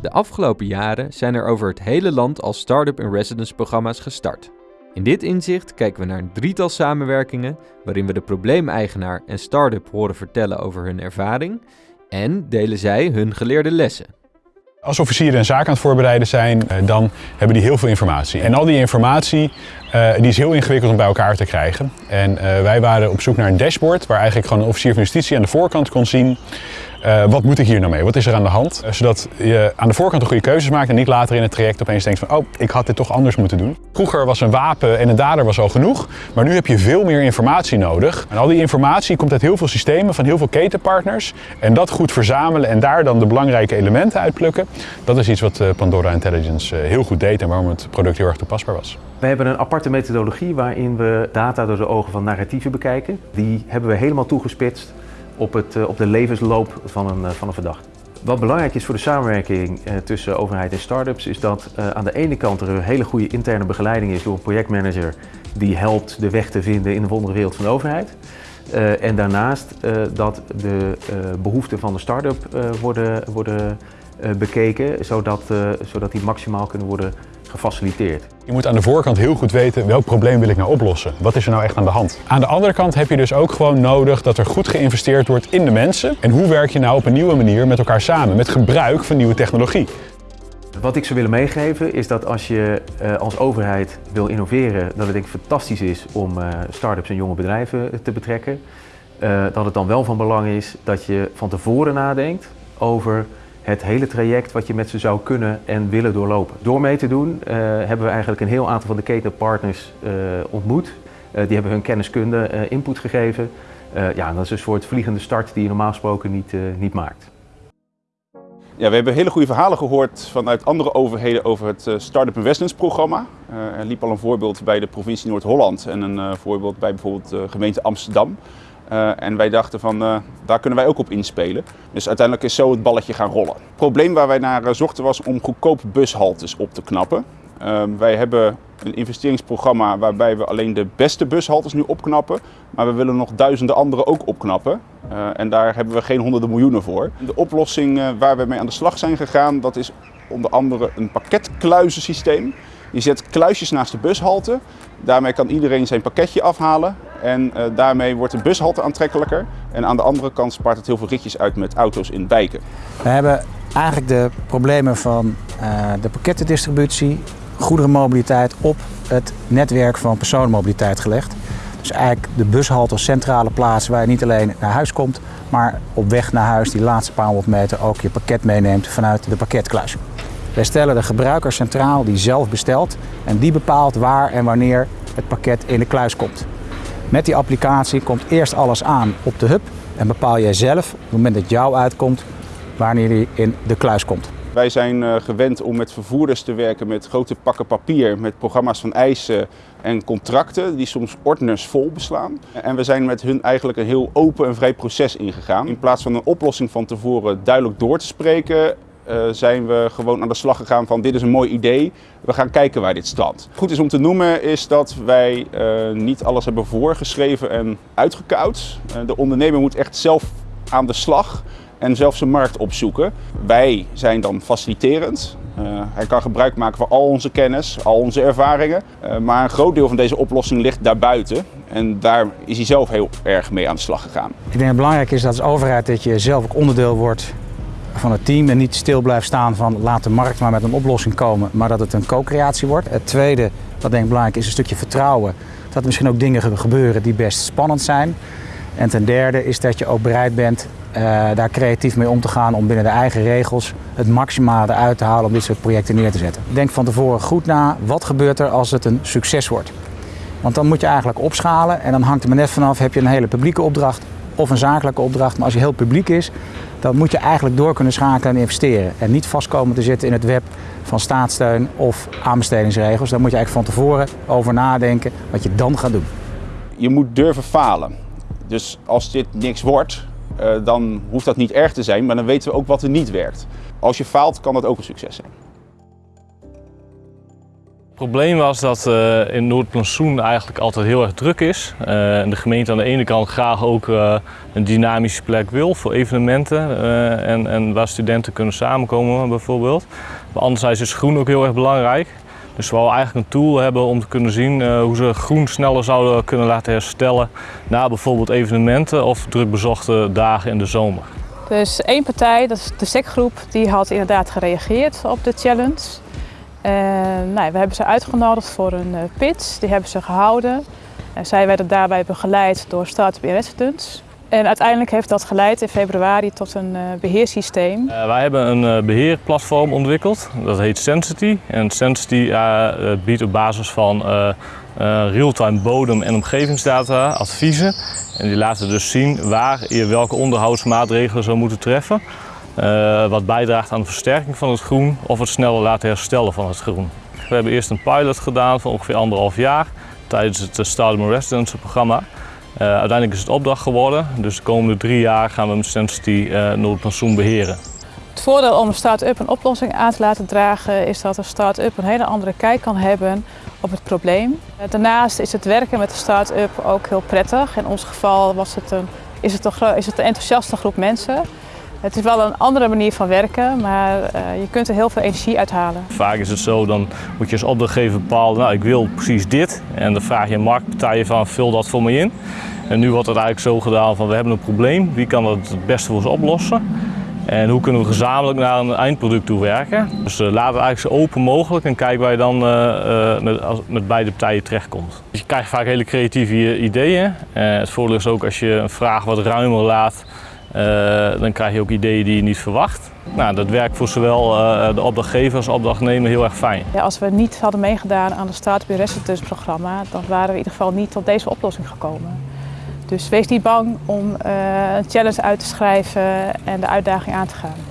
De afgelopen jaren zijn er over het hele land al Startup in Residence programma's gestart. In dit inzicht kijken we naar een drietal samenwerkingen waarin we de probleemeigenaar en start-up horen vertellen over hun ervaring en delen zij hun geleerde lessen. Als officieren een zaak aan het voorbereiden zijn, eh, dan hebben die heel veel informatie. En al die informatie uh, die is heel ingewikkeld om bij elkaar te krijgen. En uh, wij waren op zoek naar een dashboard waar eigenlijk gewoon een officier van justitie aan de voorkant kon zien uh, wat moet ik hier nou mee? Wat is er aan de hand? Uh, zodat je aan de voorkant de goede keuzes maakt en niet later in het traject opeens denkt van oh, ik had dit toch anders moeten doen. Vroeger was een wapen en een dader was al genoeg, maar nu heb je veel meer informatie nodig. En al die informatie komt uit heel veel systemen van heel veel ketenpartners. En dat goed verzamelen en daar dan de belangrijke elementen uitplukken, dat is iets wat uh, Pandora Intelligence heel goed deed en waarom het product heel erg toepasbaar was. We hebben een aparte methodologie waarin we data door de ogen van narratieven bekijken. Die hebben we helemaal toegespitst op, het, op de levensloop van een, van een verdachte. Wat belangrijk is voor de samenwerking tussen overheid en start-ups is dat aan de ene kant er een hele goede interne begeleiding is door een projectmanager die helpt de weg te vinden in de wonderwereld van de overheid. En daarnaast dat de behoeften van de start-up worden, worden bekeken, zodat, zodat die maximaal kunnen worden gefaciliteerd. Je moet aan de voorkant heel goed weten welk probleem wil ik nou oplossen. Wat is er nou echt aan de hand? Aan de andere kant heb je dus ook gewoon nodig dat er goed geïnvesteerd wordt in de mensen. En hoe werk je nou op een nieuwe manier met elkaar samen, met gebruik van nieuwe technologie. Wat ik zou willen meegeven is dat als je uh, als overheid wil innoveren, dat het denk ik fantastisch is om uh, start-ups en jonge bedrijven te betrekken. Uh, dat het dan wel van belang is dat je van tevoren nadenkt over het hele traject wat je met ze zou kunnen en willen doorlopen. Door mee te doen uh, hebben we eigenlijk een heel aantal van de ketenpartners uh, ontmoet. Uh, die hebben hun kenniskunde input gegeven. ja, dat is een soort vliegende start die je normaal gesproken niet, niet maakt. Ja, we hebben hele goede verhalen gehoord vanuit andere overheden over het Startup Investments programma. er liep al een voorbeeld bij de provincie Noord-Holland en een voorbeeld bij bijvoorbeeld de gemeente Amsterdam. Uh, en wij dachten van, uh, daar kunnen wij ook op inspelen. Dus uiteindelijk is zo het balletje gaan rollen. Het probleem waar wij naar uh, zochten was om goedkope bushaltes op te knappen. wij hebben een investeringsprogramma waarbij we alleen de beste bushaltes nu opknappen. Maar we willen nog duizenden andere ook opknappen. en daar hebben we geen honderden miljoenen voor. De oplossing waar we mee aan de slag zijn gegaan, dat is onder andere een pakketkluizensysteem. Je zet kluisjes naast de bushalte. Daarmee kan iedereen zijn pakketje afhalen. En uh, daarmee wordt de bushalte aantrekkelijker. En aan de andere kant spaart het heel veel ritjes uit met auto's in wijken. We hebben eigenlijk de problemen van uh, de pakkettendistributie, goederenmobiliteit op het netwerk van personenmobiliteit gelegd. Dus eigenlijk de bushalte als centrale plaats waar je niet alleen naar huis komt, maar op weg naar huis die laatste paar honderd meter ook je pakket meeneemt vanuit de pakketkluis. Wij stellen de gebruiker centraal die zelf bestelt en die bepaalt waar en wanneer het pakket in de kluis komt. Met die applicatie komt eerst alles aan op de hub en bepaal jij zelf op het moment dat jou uitkomt wanneer die in de kluis komt. Wij zijn uh, gewend om met vervoerders te werken met grote pakken papier, met programma's van eisen en contracten die soms ordners vol beslaan. En we zijn met hun eigenlijk een heel open en vrij proces ingegaan. In plaats van een oplossing van tevoren duidelijk door te spreken, zijn we gewoon aan de slag gegaan van dit is een mooi idee, we gaan kijken waar dit strandt. Goed is om te noemen is dat wij uh, niet alles hebben voorgeschreven en uitgekoud. Uh, de ondernemer moet echt zelf aan de slag en zelf zijn markt opzoeken. Wij zijn dan faciliterend. hij kan gebruik maken van al onze kennis, al onze ervaringen. maar een groot deel van deze oplossing ligt daarbuiten. En daar is hij zelf heel erg mee aan de slag gegaan. Ik denk dat het belangrijk is dat als overheid dat je zelf ook onderdeel wordt van het team en niet stil blijft staan van laat de markt maar met een oplossing komen, maar dat het een co-creatie wordt. Het tweede, wat denk ik belangrijk is, een stukje vertrouwen. Dat er misschien ook dingen gebeuren die best spannend zijn. En ten derde is dat je ook bereid bent uh, daar creatief mee om te gaan om binnen de eigen regels het maximale eruit te halen om dit soort projecten neer te zetten. Denk van tevoren goed na, wat gebeurt er als het een succes wordt? Want dan moet je eigenlijk opschalen en dan hangt er maar net vanaf, heb je een hele publieke opdracht of een zakelijke opdracht. Maar als je heel publiek is, dan moet je eigenlijk door kunnen schakelen en investeren. En niet vastkomen te zitten in het web van staatssteun of aanbestedingsregels. Daar moet je eigenlijk van tevoren over nadenken wat je dan gaat doen. Je moet durven falen. Dus als dit niks wordt, uh, dan hoeft dat niet erg te zijn, maar dan weten we ook wat er niet werkt. Als je faalt, kan dat ook een succes zijn. Probleem was dat uh, in Noordplantsoen eigenlijk altijd heel erg druk is. Uh, de gemeente aan de ene kant graag ook uh, een dynamische plek wil voor evenementen en, en, waar studenten kunnen samenkomen bijvoorbeeld. Maar anderzijds is groen ook heel erg belangrijk. Dus we willen eigenlijk een tool hebben om te kunnen zien hoe ze groen sneller zouden kunnen laten herstellen na bijvoorbeeld evenementen of drukbezochte dagen in de zomer. Dus één partij, dat is de SEC-groep, die had inderdaad gereageerd op de challenge. En, nou, we hebben ze uitgenodigd voor een uh, pitch, die hebben ze gehouden. En zij werden daarbij begeleid door Startup in Residence. En uiteindelijk heeft dat geleid in februari tot een uh, beheersysteem. Wij hebben een beheerplatform ontwikkeld, dat heet Sensity. En Sensity biedt op basis van real-time bodem- en omgevingsdata adviezen. En die laten dus zien waar je welke onderhoudsmaatregelen zou moeten treffen. Uh, wat bijdraagt aan de versterking van het groen of het sneller laten herstellen van het groen. We hebben eerst een pilot gedaan van ongeveer anderhalf jaar tijdens het Stadium Residence programma. Uh, uiteindelijk is het opdracht geworden, dus de komende drie jaar gaan we met Sensity uh, Noordpensioen beheren. Het voordeel om een start-up een oplossing aan te laten dragen is dat een start-up een hele andere kijk kan hebben op het probleem. Daarnaast is het werken met de start-up ook heel prettig. In ons geval was het een, is, het een, is het een enthousiaste groep mensen. Het is wel een andere manier van werken, maar uh, je kunt er heel veel energie uithalen. Vaak is het zo, dan moet je als opdrachtgever bepalen, nou ik wil precies dit. En dan vraag je een marktpartij van, vul dat voor me in. En nu wordt het eigenlijk zo gedaan van, we hebben een probleem, wie kan dat het beste voor ons oplossen? En hoe kunnen we gezamenlijk naar een eindproduct toe werken? Dus uh, laat het eigenlijk zo open mogelijk en kijk waar je dan uh, met, met, beide partijen terechtkomt. Je krijgt vaak hele creatieve ideeën. het voordeel is ook als je een vraag wat ruimer laat, dan krijg je ook ideeën die je niet verwacht. Nou, dat werkt voor zowel uh, de opdrachtgever als opdrachtnemer heel erg fijn. Ja, als we niet hadden meegedaan aan het Residence programma, dan waren we in ieder geval niet tot deze oplossing gekomen. Dus wees niet bang om uh, een challenge uit te schrijven en de uitdaging aan te gaan.